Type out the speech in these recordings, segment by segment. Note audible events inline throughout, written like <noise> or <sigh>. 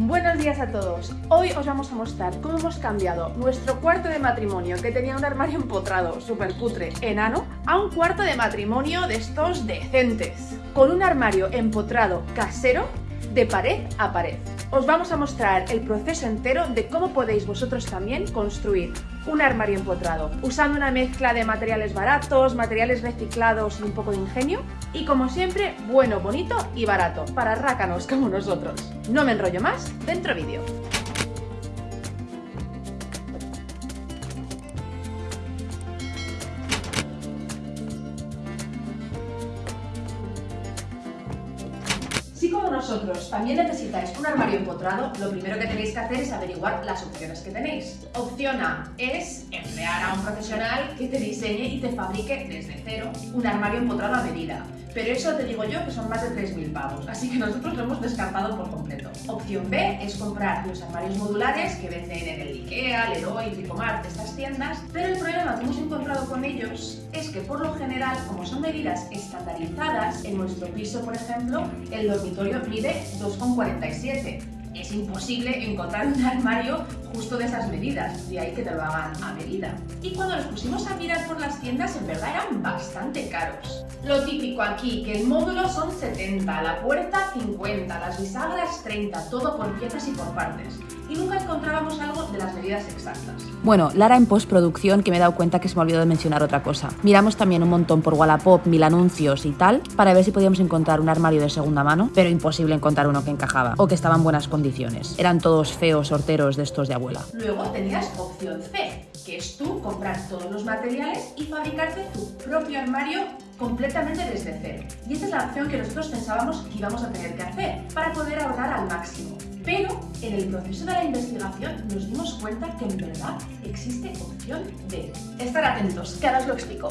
Buenos días a todos. Hoy os vamos a mostrar cómo hemos cambiado nuestro cuarto de matrimonio, que tenía un armario empotrado, súper cutre, enano, a un cuarto de matrimonio de estos decentes, con un armario empotrado casero de pared a pared. Os vamos a mostrar el proceso entero de cómo podéis vosotros también construir un armario empotrado, usando una mezcla de materiales baratos, materiales reciclados y un poco de ingenio, y como siempre, bueno, bonito y barato, para rácanos como nosotros. No me enrollo más, dentro vídeo. Como nosotros también necesitáis un armario empotrado, lo primero que tenéis que hacer es averiguar las opciones que tenéis. Opción A es emplear a un profesional que te diseñe y te fabrique desde cero un armario empotrado a medida. Pero eso te digo yo que son más de 3.000 pavos, así que nosotros lo hemos descartado por completo. Opción B es comprar los armarios modulares que venden en el Ikea, Leroy, Tricomart, estas tiendas, pero el problema que hemos encontrado con ellos es que por lo general, como son medidas estandarizadas, en nuestro piso, por ejemplo, el dormitorio mide 2,47 es imposible encontrar un armario justo de esas medidas, de ahí que te lo hagan a medida. Y cuando nos pusimos a mirar por las tiendas, en verdad eran bastante caros. Lo típico aquí, que el módulo son 70, la puerta 50, las bisagras 30, todo por piezas y por partes. Y nunca encontrábamos algo de las medidas exactas. Bueno, Lara en postproducción que me he dado cuenta que se me olvidó de mencionar otra cosa. Miramos también un montón por Wallapop, mil anuncios y tal, para ver si podíamos encontrar un armario de segunda mano, pero imposible encontrar uno que encajaba o que estaba en buenas condiciones. Eran todos feos sorteros de estos de abuela. Luego tenías opción C, que es tú comprar todos los materiales y fabricarte tu propio armario completamente desde cero. Y esta es la opción que nosotros pensábamos que íbamos a tener que hacer para poder ahorrar al máximo. Pero en el proceso de la investigación nos dimos cuenta que en verdad existe opción D. Estar atentos, que ahora os lo explico.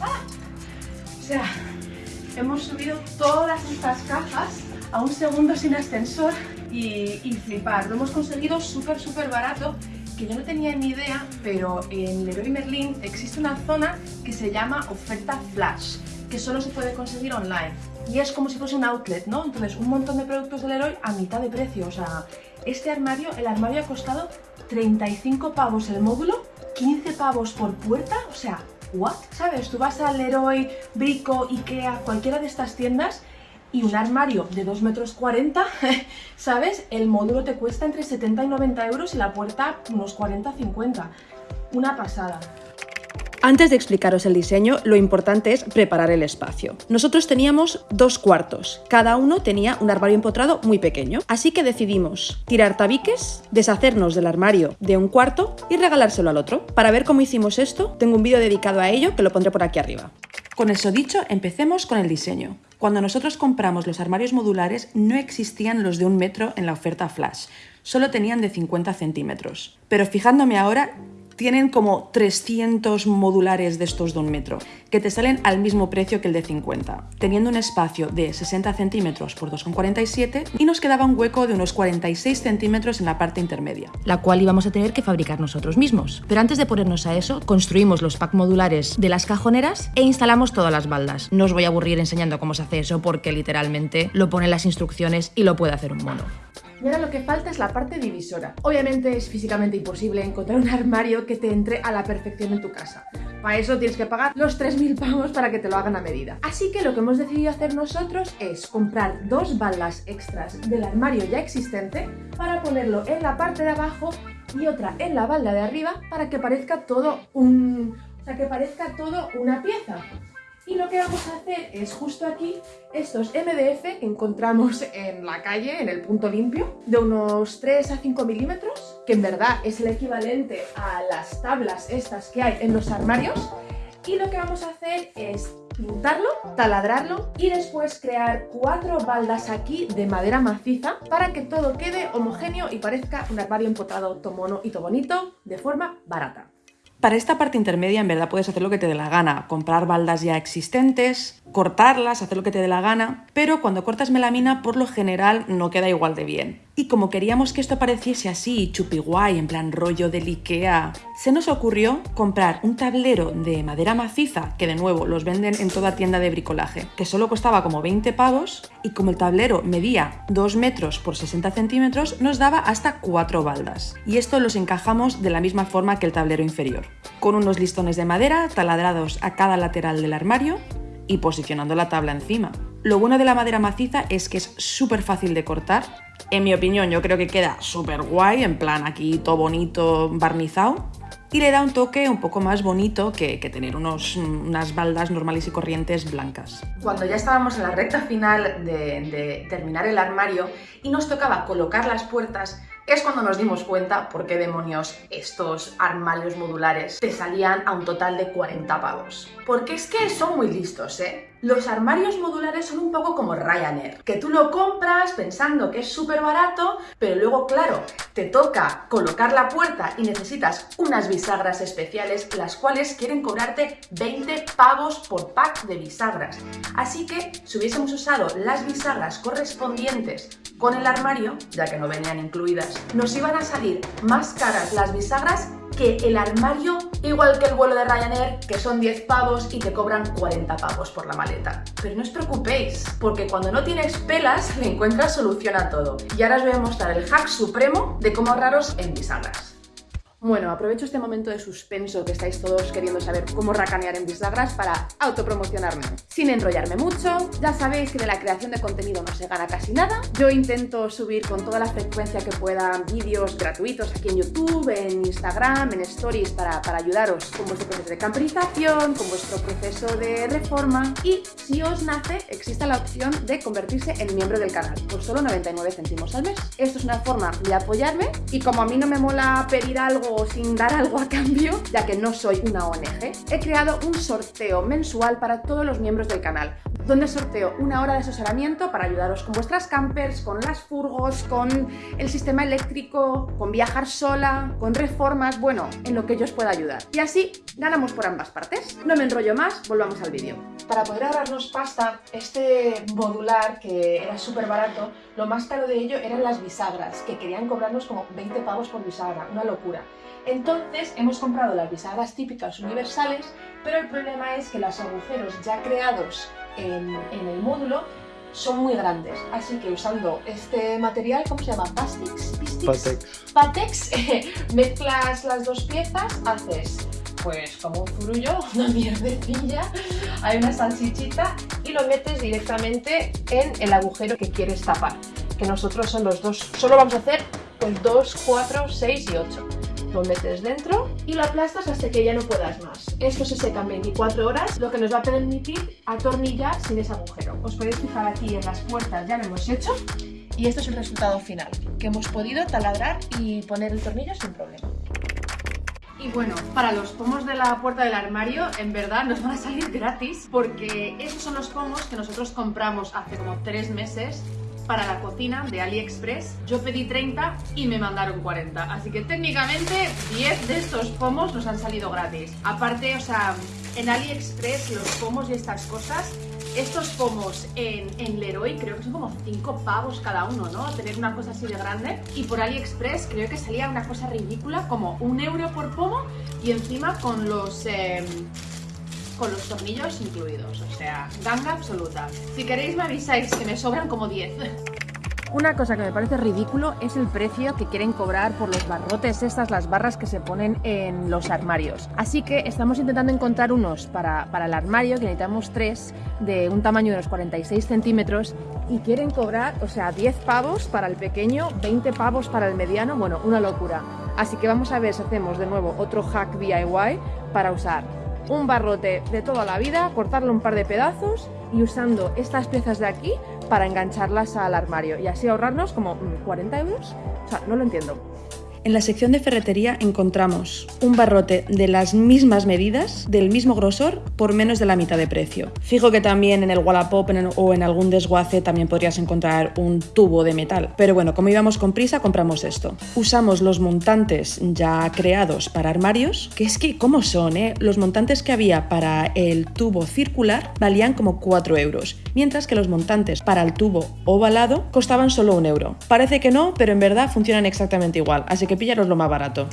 ¡Ah! O sea, hemos subido todas estas cajas a un segundo sin ascensor y, y flipar. Lo hemos conseguido súper, súper barato que yo no tenía ni idea, pero en Leroy Merlin existe una zona que se llama oferta flash, que solo se puede conseguir online. Y es como si fuese un outlet, ¿no? Entonces, un montón de productos de Leroy a mitad de precio. O sea, este armario, el armario ha costado 35 pavos el módulo, 15 pavos por puerta, o sea, ¿what? ¿Sabes? Tú vas a Leroy, Brico, Ikea, cualquiera de estas tiendas y un armario de 2 metros 40, <laughs> ¿sabes? El módulo te cuesta entre 70 y 90 euros y la puerta unos 40-50. Una pasada. Antes de explicaros el diseño, lo importante es preparar el espacio. Nosotros teníamos dos cuartos, cada uno tenía un armario empotrado muy pequeño, así que decidimos tirar tabiques, deshacernos del armario de un cuarto y regalárselo al otro. Para ver cómo hicimos esto, tengo un vídeo dedicado a ello que lo pondré por aquí arriba. Con eso dicho, empecemos con el diseño. Cuando nosotros compramos los armarios modulares no existían los de un metro en la oferta flash, solo tenían de 50 centímetros. Pero fijándome ahora, tienen como 300 modulares de estos de un metro, que te salen al mismo precio que el de 50, teniendo un espacio de 60 centímetros por 2,47 y nos quedaba un hueco de unos 46 centímetros en la parte intermedia. La cual íbamos a tener que fabricar nosotros mismos. Pero antes de ponernos a eso, construimos los pack modulares de las cajoneras e instalamos todas las baldas. No os voy a aburrir enseñando cómo se hace eso porque literalmente lo ponen las instrucciones y lo puede hacer un mono. Y ahora lo que falta es la parte divisora. Obviamente es físicamente imposible encontrar un armario que te entre a la perfección en tu casa. Para eso tienes que pagar los 3.000 pavos para que te lo hagan a medida. Así que lo que hemos decidido hacer nosotros es comprar dos baldas extras del armario ya existente para ponerlo en la parte de abajo y otra en la balda de arriba para que parezca todo un... o sea, que parezca todo una pieza. Y lo que vamos a hacer es justo aquí estos MDF que encontramos en la calle, en el punto limpio, de unos 3 a 5 milímetros, que en verdad es el equivalente a las tablas estas que hay en los armarios. Y lo que vamos a hacer es pintarlo, taladrarlo y después crear cuatro baldas aquí de madera maciza para que todo quede homogéneo y parezca un armario empotrado todo mono y todo bonito de forma barata. Para esta parte intermedia en verdad puedes hacer lo que te dé la gana, comprar baldas ya existentes, cortarlas, hacer lo que te dé la gana, pero cuando cortas melamina por lo general no queda igual de bien. Y como queríamos que esto pareciese así, chupi guay, en plan rollo del Ikea, se nos ocurrió comprar un tablero de madera maciza, que de nuevo los venden en toda tienda de bricolaje, que solo costaba como 20 pavos y como el tablero medía 2 metros por 60 centímetros, nos daba hasta 4 baldas. Y esto los encajamos de la misma forma que el tablero inferior, con unos listones de madera taladrados a cada lateral del armario y posicionando la tabla encima. Lo bueno de la madera maciza es que es súper fácil de cortar. En mi opinión, yo creo que queda súper guay, en plan aquí todo bonito, barnizado. Y le da un toque un poco más bonito que, tener unos, unas baldas normales y corrientes blancas. Cuando ya estábamos en la recta final de, de terminar el armario y nos tocaba colocar las puertas, es cuando nos dimos cuenta por qué demonios estos armarios modulares te salían a un total de 40 pavos. Porque es que son muy listos, ¿eh? Los armarios modulares son un poco como Ryanair, que tú lo compras pensando que es súper barato, pero luego, claro, te toca colocar la puerta y necesitas unas bisagras especiales, las cuales quieren cobrarte 20 pavos por pack de bisagras. Así que, si hubiésemos usado las bisagras correspondientes con el armario, ya que no venían incluidas, nos iban a salir más caras las bisagras que el armario, igual que el vuelo de Ryanair, que son 10 pavos y te cobran 40 pavos por la maleta. Pero no os preocupéis, porque cuando no tienes pelas, <laughs> le encuentras solución a todo. Y ahora os voy a mostrar el hack supremo de cómo ahorraros en bisagras. Bueno, aprovecho este momento de suspenso que estáis todos queriendo saber cómo racanear en bisagras para autopromocionarme. Sin enrollarme mucho, ya sabéis que de la creación de contenido no se gana casi nada. Yo intento subir con toda la frecuencia que pueda vídeos gratuitos aquí en YouTube, en Instagram, en Stories para, para ayudaros con vuestro proceso de camperización, con vuestro proceso de reforma y si os nace existe la opción de convertirse en miembro del canal por solo 99 céntimos al mes. Esto es una forma de apoyarme y como a mí no me mola pedir algo o sin dar algo a cambio, ya que no soy una ONG, he creado un sorteo mensual para todos los miembros del canal, donde sorteo una hora de asesoramiento para ayudaros con vuestras campers, con las furgos, con el sistema eléctrico, con viajar sola, con reformas, bueno, en lo que yo os pueda ayudar. Y así ganamos por ambas partes. No me enrollo más, volvamos al vídeo. Para poder ahorrarnos pasta, este modular, que era súper barato, lo más caro de ello eran las bisagras, que querían cobrarnos como 20 pavos por bisagra, una locura. Entonces hemos comprado las bisagras típicas universales, pero el problema es que los agujeros ya creados en, el módulo son muy grandes, así que usando este material, ¿cómo se llama? ¿Pastix? Patex. Patex, <laughs> mezclas las dos piezas, haces pues como un zurullo, <laughs> una mierdecilla, hay una salchichita y lo metes directamente en el agujero que quieres tapar, que nosotros son los dos, solo vamos a hacer pues 2, 4, 6 y 8 lo metes dentro y lo aplastas hasta que ya no puedas más. Esto se seca en 24 horas, lo que nos va a permitir atornillar sin ese agujero. Os podéis fijar aquí en las puertas, ya lo hemos hecho. Y esto es el resultado final, que hemos podido taladrar y poner el tornillo sin problema. Y bueno, para los pomos de la puerta del armario, en verdad nos van a salir gratis porque esos son los pomos que nosotros compramos hace como tres meses para la cocina de AliExpress. Yo pedí 30 y me mandaron 40. Así que técnicamente 10 de estos pomos nos han salido gratis. Aparte, o sea, en AliExpress los pomos y estas cosas estos pomos en, en, Leroy creo que son como 5 pavos cada uno, ¿no? Tener una cosa así de grande. Y por AliExpress creo que salía una cosa ridícula, como un euro por pomo y encima con los... Em, con los tornillos incluidos, o sea, ganga absoluta. Si queréis me avisáis que me sobran como 10. <laughs> Una cosa que me parece ridículo es el precio que quieren cobrar por los barrotes estas, las barras que se ponen en los armarios. Así que estamos intentando encontrar unos para, para el armario, que necesitamos tres, de un tamaño de unos 46 centímetros, y quieren cobrar, o sea, 10 pavos para el pequeño, 20 pavos para el mediano, bueno, una locura. Así que vamos a ver si hacemos de nuevo otro hack DIY para usar un barrote de toda la vida, cortarlo un par de pedazos y usando estas piezas de aquí para engancharlas al armario y así ahorrarnos como 40 mm, euros. O sea, no lo entiendo. En la sección de ferretería encontramos un barrote de las mismas medidas, del mismo grosor, por menos de la mitad de precio. Fijo que también en el Wallapop o en algún desguace también podrías encontrar un tubo de metal. Pero bueno, como íbamos con prisa, compramos esto. Usamos los montantes ya creados para armarios, que es que, ¿cómo son? Eh? Los montantes que había para el tubo circular valían como 4 euros, mientras que los montantes para el tubo ovalado costaban solo un euro. Parece que no, pero en verdad funcionan exactamente igual, así que pillaros lo más barato.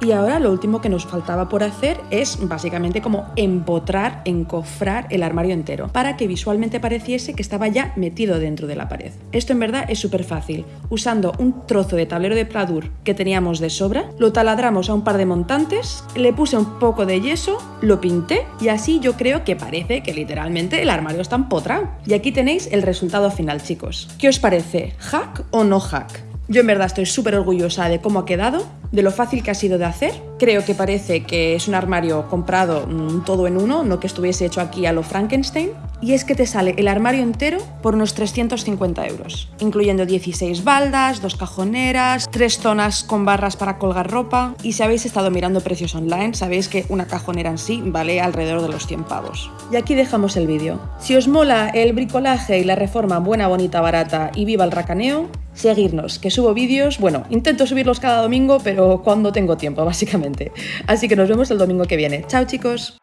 Y ahora lo último que nos faltaba por hacer es básicamente como empotrar, encofrar el armario entero, para que visualmente pareciese que estaba ya metido dentro de la pared. Esto en verdad es súper fácil. Usando un trozo de tablero de pladur que teníamos de sobra, lo taladramos a un par de montantes, le puse un poco de yeso, lo pinté y así yo creo que parece que literalmente el armario está empotrado. Y aquí tenéis el resultado final, chicos. ¿Qué os parece? ¿Hack o no hack? Yo en verdad estoy súper orgullosa de cómo ha quedado, de lo fácil que ha sido de hacer. Creo que parece que es un armario comprado mm, todo en uno, no que estuviese hecho aquí a lo Frankenstein. Y es que te sale el armario entero por unos 350 euros, incluyendo 16 baldas, dos cajoneras, tres zonas con barras para colgar ropa. Y si habéis estado mirando precios online, sabéis que una cajonera en sí vale alrededor de los 100 pavos. Y aquí dejamos el vídeo. Si os mola el bricolaje y la reforma buena, bonita, barata y viva el racaneo, seguirnos, que subo vídeos, bueno, intento subirlos cada domingo, pero cuando tengo tiempo, básicamente. Así que nos vemos el domingo que viene. Chao chicos.